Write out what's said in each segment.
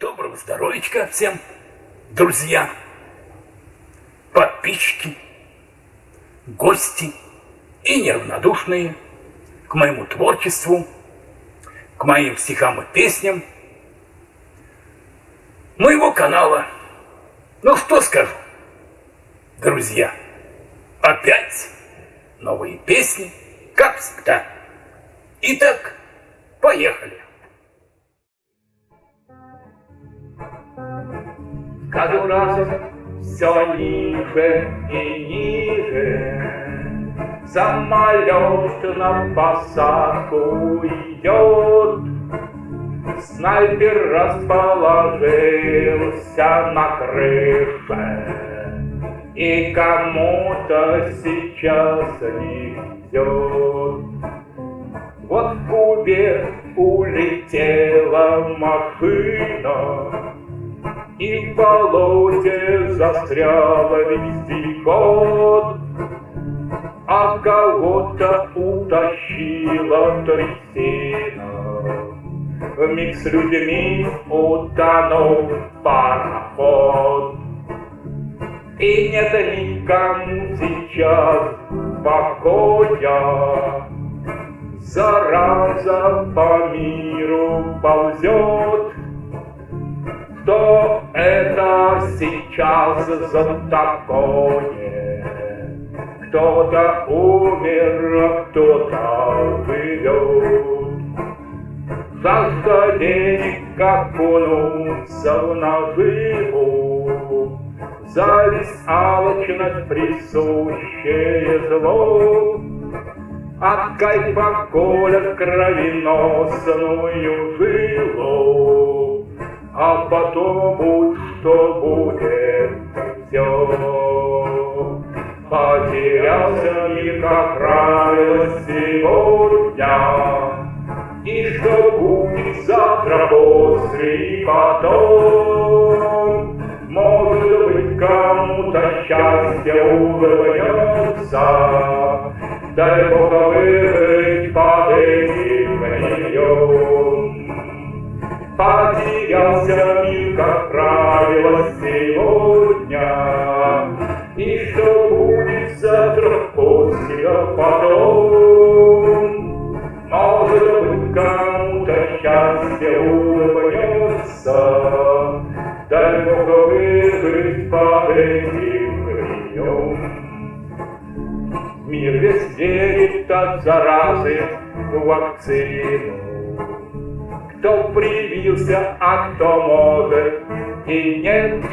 Доброго здоровичка всем, друзья, подписчики, гости и неравнодушные к моему творчеству, к моим стихам и песням моего канала. Ну что скажу, друзья, опять новые песни, как всегда. Итак, поехали. Каждый раз все ниже и ниже. Самолет на посадку идет Снайпер расположился на крыше. И кому-то сейчас не везет И в болоте застряла вездеход А кого-то утащила трясина Вмиг с людьми утонул пароход. И нет никому сейчас покоя, Зараза по миру ползет. Сейчас за такое? Кто-то умер, кто-то живет. Жажда денег окунуться в наживу, Зависть, алчность, присущее зло, От кайфа колят кровеносную жилу, А потом будь что будет все. Потерялся мир, как правило, сегодня, и что будет завтра после и потом. Может быть, кому-то счастье улыбнется, Дай Бог выжить под этим гнильем. Потерялся мир, как правило, сегодня, И что будет завтра после, а потом. Может быть, кому-то счастье улыбнется, Бог выжить под этим гринем. Мир весь верит от заразы в вакцину. Кто привился, а кто может и нет.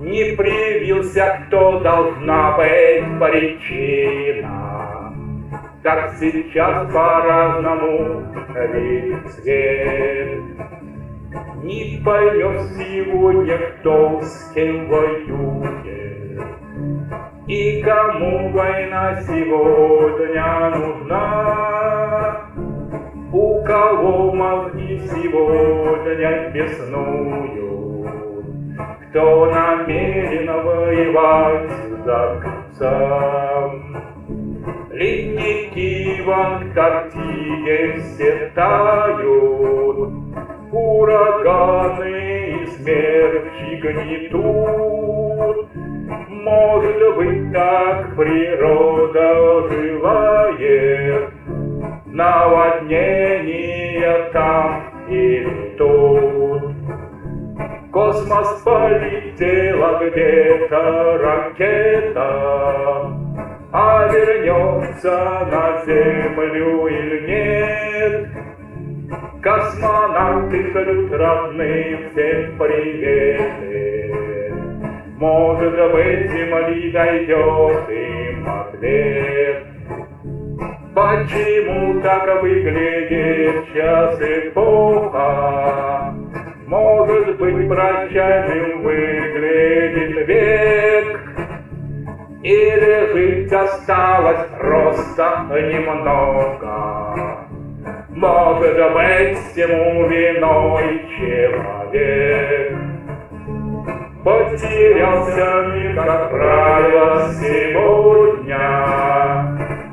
Не привился, кто должна быть причина как сейчас по-разному видит свет. Не поймешь сегодня, кто с кем воюет, И кому война сегодня нужна. Кого мозги сегодня беснуют, Кто намерен воевать за концом. Ледники в Антарктиде все тают, Ураганы и смерчи гнетут. Может быть, так природа Космос где-то ракета, а вернется на землю или нет. Космонавты шлют родным всем приветы. Может быть, земли дойдет им ответ. Почему так выглядит сейчас эпоха? Быть, прощальным выглядит век. Или жить осталось просто немного. Может быть, всему виной человек. Потерялся мир, как правило, сегодня.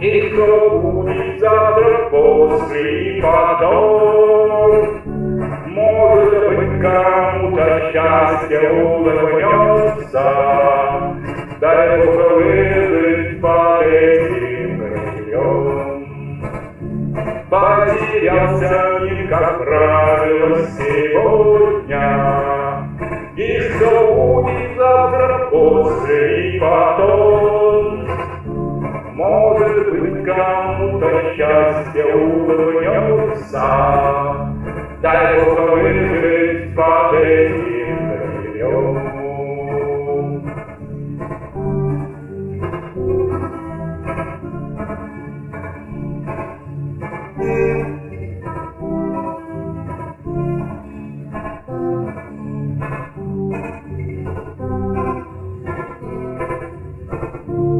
И кто будет завтра, после и улыбнется, Дай Бог выжить под этим крыльем. Потерялся мир, как правило, сегодня, И что будет завтра, после и потом. Может быть, кому-то счастье